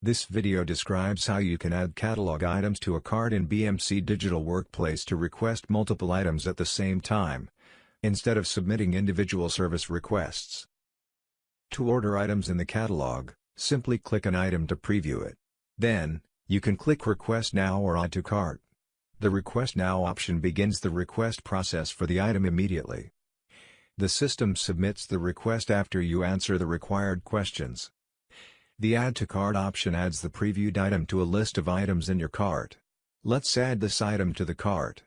This video describes how you can add catalog items to a cart in BMC Digital Workplace to request multiple items at the same time, instead of submitting individual service requests. To order items in the catalog, simply click an item to preview it. Then, you can click Request Now or Add to Cart. The Request Now option begins the request process for the item immediately. The system submits the request after you answer the required questions. The Add to Cart option adds the previewed item to a list of items in your cart. Let's add this item to the cart.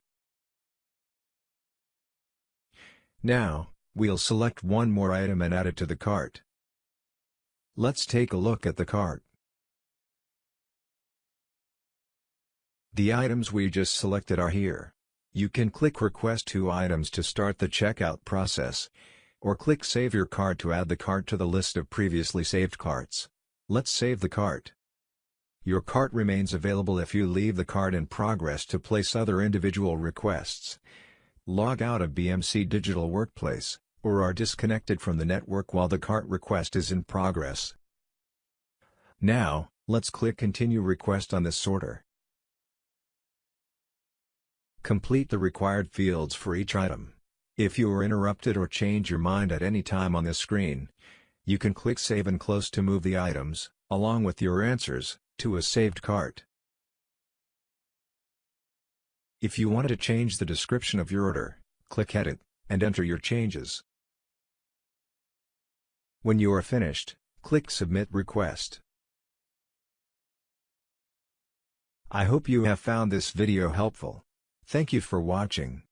Now, we'll select one more item and add it to the cart. Let's take a look at the cart. The items we just selected are here. You can click Request two items to start the checkout process, or click Save your cart to add the cart to the list of previously saved carts. Let's save the cart. Your cart remains available if you leave the cart in progress to place other individual requests. Log out of BMC Digital Workplace, or are disconnected from the network while the cart request is in progress. Now, let's click Continue Request on this sorter. Complete the required fields for each item. If you are interrupted or change your mind at any time on this screen, you can click Save and Close to move the items, along with your answers, to a saved cart. If you wanted to change the description of your order, click Edit, and enter your changes. When you are finished, click Submit Request. I hope you have found this video helpful. Thank you for watching.